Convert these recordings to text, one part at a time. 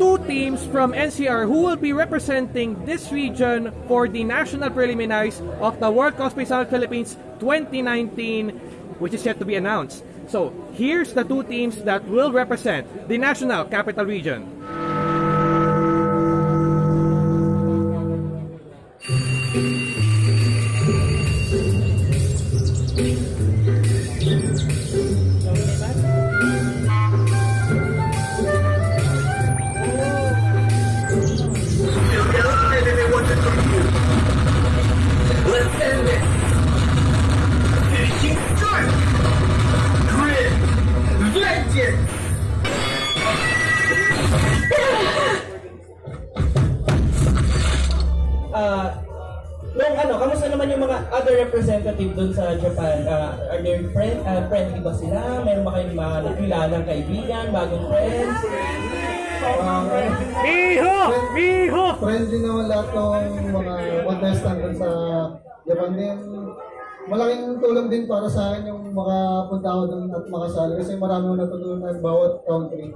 two teams from NCR who will be representing this region for the national preliminaries of the World Cosplay Summit Philippines 2019, which is yet to be announced. So here's the two teams that will represent the national capital region. Ah, nung ano, kamusta naman yung mga other representative dun sa Japan? Ah, are there friend, ah, friendly ba sila? Meron ba kayong mga nakilalang kaibigan, bagong friends? Ah, Miho! Miho! friendly naman lahat ng mga contestant sa Japan din. Malaking tulong din para sa akin yung makapunta ako dun at makasali kasi marami akong natutunan bawat country.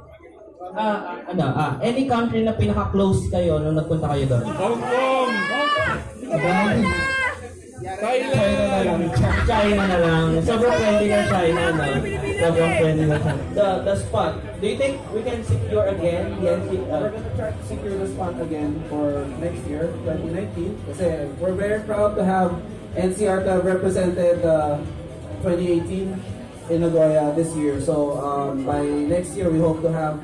Ah, ano, ah, any country na pinaka-close kayo nung nagpunta kayo doon? Hong Kong! China na lang. China China. The, the spot, do you think we can secure again the NC, We're uh, gonna try to secure the spot again for next year, 2019. Kasi we're very proud to have NCR represented uh, 2018 in Nagoya this year. So um, by next year, we hope to have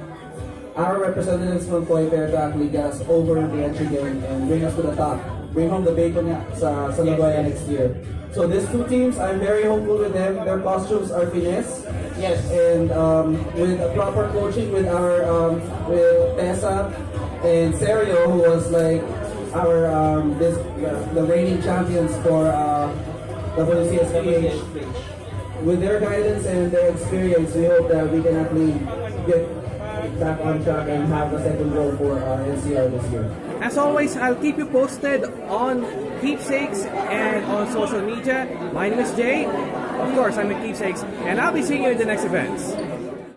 our representatives from Toy Fair to actually get us over the entry game and bring us to the top. Bring home the bacon sa, sa Nagoya next year. So these two teams, I'm very hopeful with them. Their costumes are finesse. Yes. And um, with a proper coaching with our um, with Tessa and Serio, who was like our um, this uh, the reigning champions for uh, WCSPH. With their guidance and their experience, we hope that we can actually get back on track and have a second goal for uh, NCR this year. As always, I'll keep you posted on Keepsakes and on social media. My name is Jay. Of course, I'm with Keepsakes, and I'll be seeing you in the next events.